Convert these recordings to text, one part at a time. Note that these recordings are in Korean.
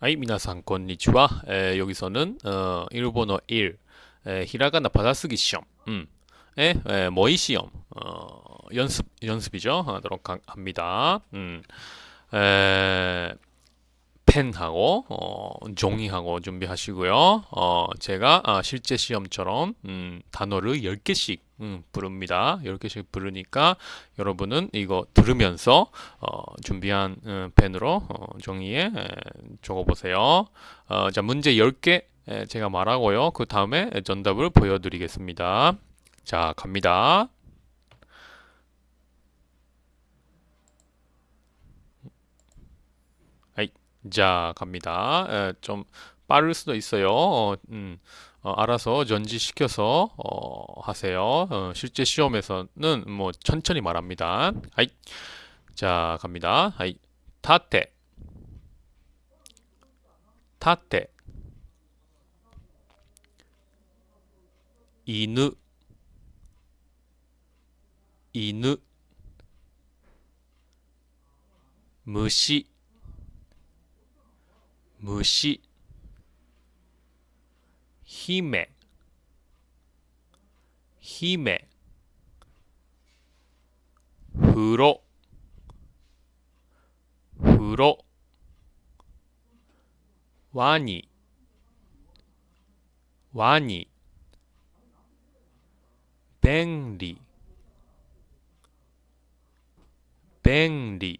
はい、皆さん、こんにちは。 에, 여기서는 어, 일본어 1, 에, 히라가나 받아쓰기 시험, 음, 에, 에, 모의 시험 어, 연습 연습이죠. 하도록 하- 합니다. 음, 에, 펜하고 어, 종이하고 준비하시고요. 어, 제가 아, 실제 시험처럼 음, 단어를 10개씩 음, 부릅니다. 10개씩 부르니까 여러분은 이거 들으면서 어, 준비한 음, 펜으로 어, 종이에 에, 적어보세요. 어, 자, 문제 10개 에, 제가 말하고요. 그 다음에 정답을 보여드리겠습니다. 자, 갑니다. 아이, 자, 갑니다. 에, 좀 빠를 수도 있어요. 어, 음, 어, 알아서 전지시켜서 어, 하세요. 어, 실제 시험에서는 뭐 천천히 말합니다. 아이, 자, 갑니다. 아이, 타테, 타테, 이누, 이누, 무시, 무시, 히메, 히메, 후로, 후로, 와니, 와니, 뱅리, 뱅리,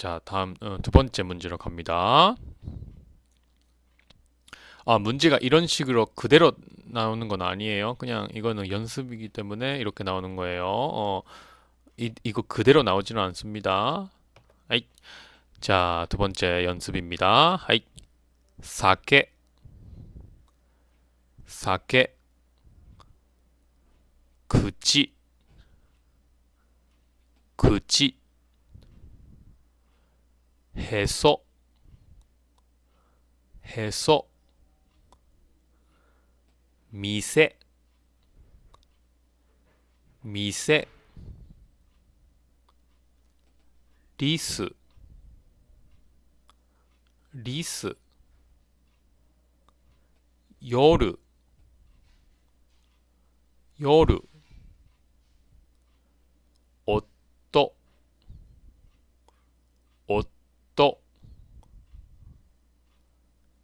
자, 다음 어, 두 번째 문제로 갑니다. 아, 문제가 이런 식으로 그대로 나오는 건 아니에요. 그냥 이거는 연습이기 때문에 이렇게 나오는 거예요. 어, 이, 이거 그대로 나오지는 않습니다. 아이, 자, 두 번째 연습입니다. 아이, 사케, 사케, 그치, 그치, へそ。へそ。店。店。リス。リス。夜。夜。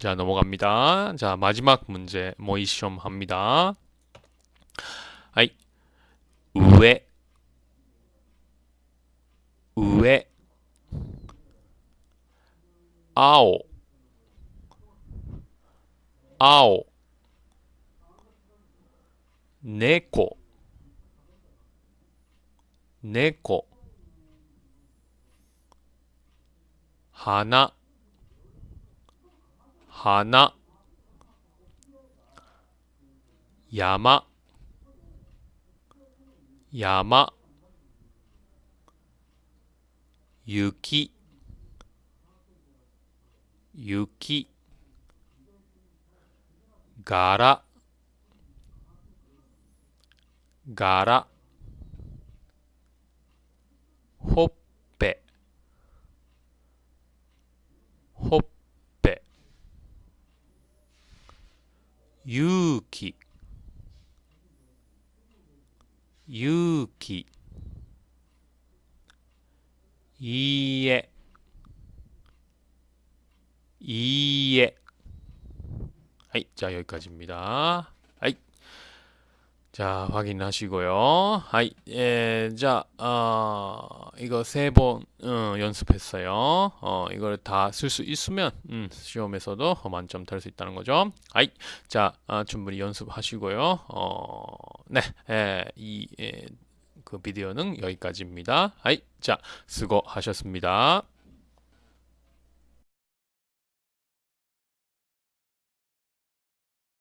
자, 넘어갑니다. 자, 마지막 문제 모의 시험 합니다. 아이, 우에, 아오, 아오, 네코, 네코, 하나, 하나, 야마, 야마, 유 유키, 이에, 이에. 하이, 자, 여기까지입니다. 하이. 자, 확인하시고요. はい, 예, 자, 어, 이거 세 번, 어, 연습했어요. 어, 이걸 다 쓸 수 있으면, 음, 시험에서도 만점 딸 수 있다는 거죠. はい, 자, 아, 충분히 연습하시고요. 어, 네, 예, 이, 예, 그 비디오는 여기까지입니다. 하이, 자, 수고하셨습니다.